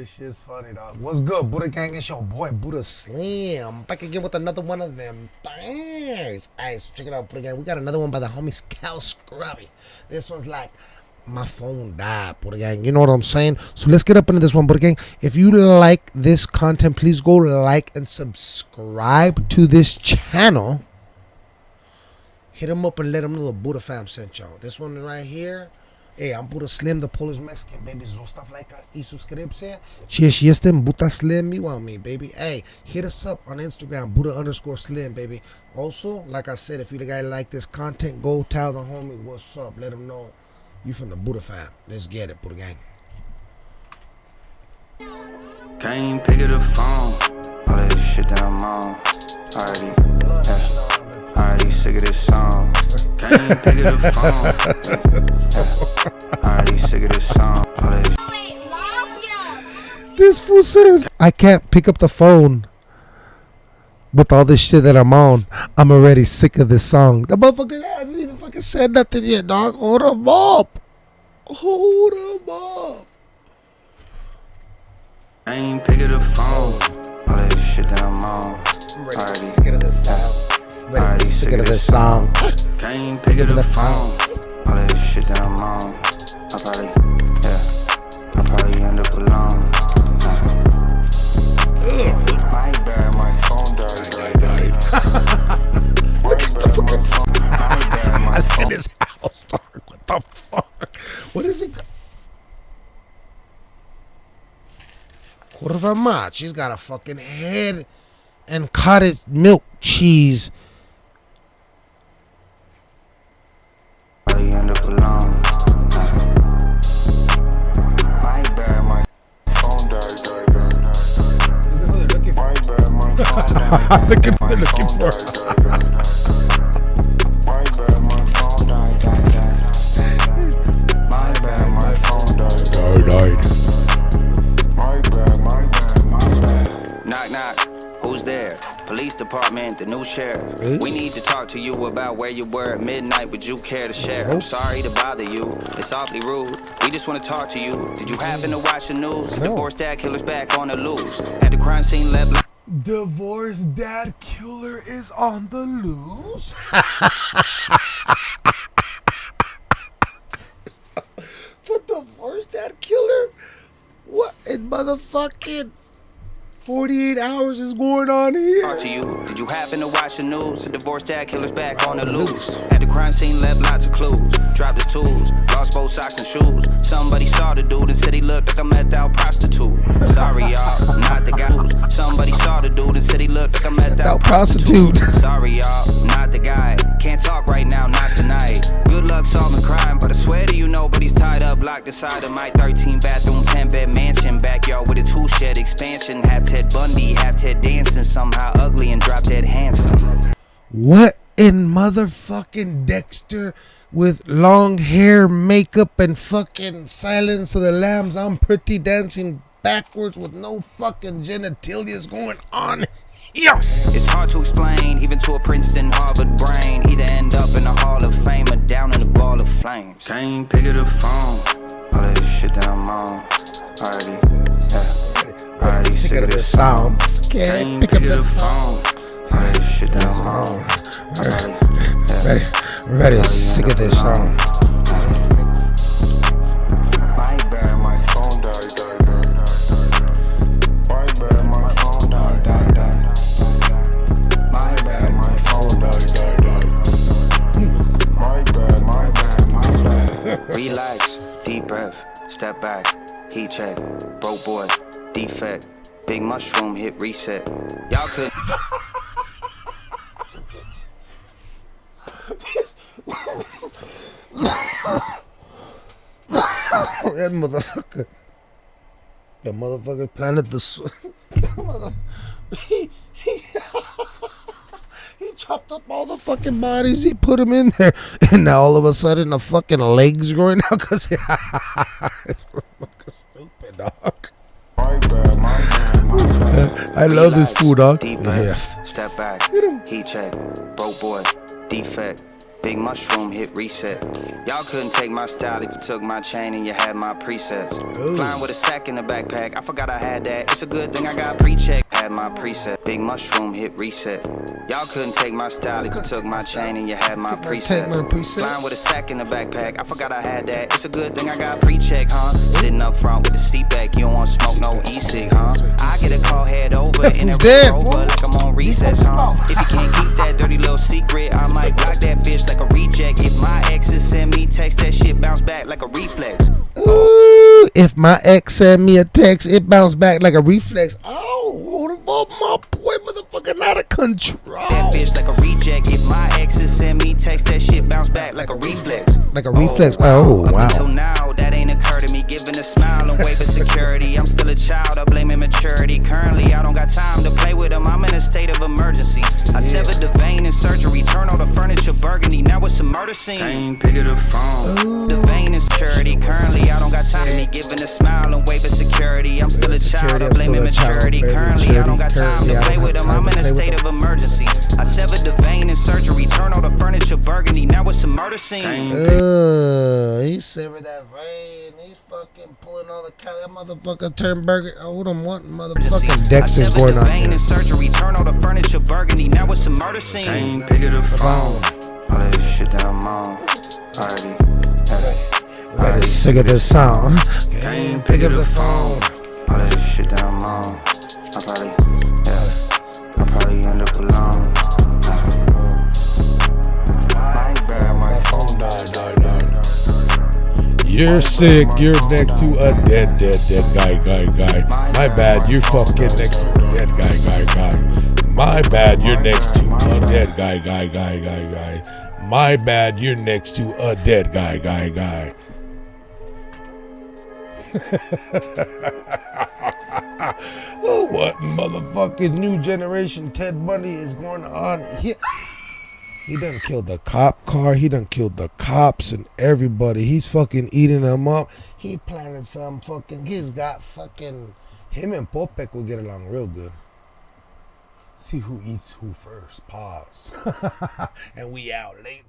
this shit's funny, dog. What's good, Buddha Gang? It's your boy Buddha Slim. Back again with another one of them things. Alright, so check it out, Buddha Gang. We got another one by the homie Scout Scrubby. This one's like my phone died, Buddha Gang. You know what I'm saying? So let's get up into this one, Buddha Gang. If you like this content, please go like and subscribe to this channel. Hit them up and let them know the Buddha fam sent y'all. This one right here. Hey, I'm Buddha Slim, the Polish Mexican, baby. Zostaw lajka i subskrypcję. Cześć, jestem. You want me, baby. Hey, hit us up on Instagram, Buddha underscore Slim, baby. Also, like I said, if you guys like this content, go tell the homie what's up. Let them know you from the Buddha fam. Let's get it, Buddha gang. Can't pick up the phone. All that shit that I'm on. Already, yeah. Already sick of this song. Can't pick up the phone. Yeah. Already sick of this song. This fool says I can't pick up the phone with all this shit that I'm on. I'm already sick of this song. The motherfucker hasn't even fucking said nothing yet, dog. Hold him up. Hold him up. I ain't picking the phone. All that shit that I'm on. I'm Already, sick of this song. Already Ready sick of this song. Can't pick up the phone. All that shit that I'm on. I probably, yeah. I probably end up alone. My bad, my phone died. died, died. My bad, my phone. My bad, my Look at phone. this house, dog. What the fuck? What is it? Curva mach. She's got a fucking head and cottage milk cheese. Bad, my bad, my bad. Knock, knock. Who's there? Police department, the new sheriff. Hey. We need to talk to you about where you were at midnight. Would you care to share? I'm sorry to bother you. It's awfully rude. We just want to talk to you. Did you happen to watch the news? No. Divorced dad killer's back on the loose. At the crime scene, left. Divorced dad killer is on the loose. the divorced dad killer? What in motherfucking 48 hours is going on here? talk to you. Did you happen to watch the news? The divorced dad killer's back on the loose. At the crime scene, left lots of clues. Dropped his tools, lost both socks and shoes. Somebody saw the dude and said he looked like a meth out prostitute. Sorry, y'all, not the guy. Somebody saw the dude and said he looked like a meth out prostitute. Sorry, y'all, not the guy. Can't talk right now, not tonight. Good luck solving crime, but I swear to you, nobody's tied up, locked inside of my 13 bathroom, 10 bed mansion. Backyard with a two shed expansion. Half Ted Bundy, half Ted Danson. Somehow ugly and drop dead handsome. What in motherfucking Dexter with long hair, makeup, and fucking Silence of the Lambs? I'm pretty dancing backwards with no fucking genitalias going on here. It's hard to explain, even to a Princeton, Harvard brain. Either end up in the Hall of Fame or down in the ball of flames. Can't pick up the phone. All that shit that I'm on. Already, yeah. Already sick of this song. Can't pick up the phone. All that shit that I'm on. Ready, ready, sick of this song. My bad, my phone died, died, died. My bad, my phone died, died, died. My bad, my phone died, died, died. My bad, my bad, my bad. Relax, deep breath, step back, heat check, broke boy, defect, big mushroom hit reset. Y'all could. that motherfucker. That motherfucker planted the. He, he, he chopped up all the fucking bodies. He put them in there, and now all of a sudden the fucking legs growing out because it's stupid, dog. I love this fool, dog. Yeah. step back, heat check, broke boy, defect, Big mushroom hit reset. Y'all couldn't take my style if you took my chain and you had my presets. Ooh. Flying with a sack in the backpack, I forgot I had that. It's a good thing I got pre-check. Had my preset. Big mushroom hit reset. Y'all couldn't take my style if you took my chain and you had my presets. my presets. Flying with a sack in the backpack, I forgot I had that. It's a good thing I got pre-check, huh? Sitting up front with the seat back, you don't want smoke no e-cig, huh? I get a call head over If in you a dead, fool. like I'm on recess, huh? If you can't keep that dirty little secret, I might block that bitch like a reject. If my exes send me text, that shit bounce back like a reflex. Ooh, if my ex send me a text, it bounced back like a reflex. Oh, hold up, my boy, motherfucking out of control. That bitch like a reject. If my exes send me text, that shit bounce back like a reflex. Like a reflex. Oh, wow. Oh, Up wow. Until now, that ain't occurred to me. Giving a smile and wave of security. I'm still a child. I blame immaturity. Currently, I don't got time to play with them. I'm in a state of emergency. I severed the vein in surgery. Turn furniture burgundy. Now it's a murder scene. ain't pick up the phone. The vein is charity. Currently, I don't got time to me. Giving a smile and wave of security. I'm still a child. Security, I I'm blame still immaturity. Blame Currently, I don't got time immaturity. to play with have them. I'm in a state of emergency. I severed the vein in surgery. Turn all the furniture burgundy. Now it's a murder scene. Uh, he severed that vein. He's fucking pulling all the cat. That motherfucker turned burger. Oh, what I'm wanting, motherfucking I Dexter's severed going the on vein in surgery. Turn all the furniture burgundy. Now it's a murder scene. ain't pick up the phone. All of this shit that I'm on. Already. Better sick of this song. Can't pick up the phone. All of this shit that I'm on. I probably, yeah. I probably end up alone. My bad, my phone died, died, died. You're sick. You're next to a dead, dead, dead guy, guy, guy. My bad. You're fucking next to a dead guy, guy, guy. My bad. You're next to a dead guy, guy, guy, guy, guy. My bad. You're next to a dead guy, guy, guy. Oh, what motherfucking new generation Ted Bundy is going on here? He done killed the cop car. He done killed the cops and everybody. He's fucking eating them up. He planted some fucking. He's got fucking. Him and Popek will get along real good. See who eats who first. Pause. and we out late.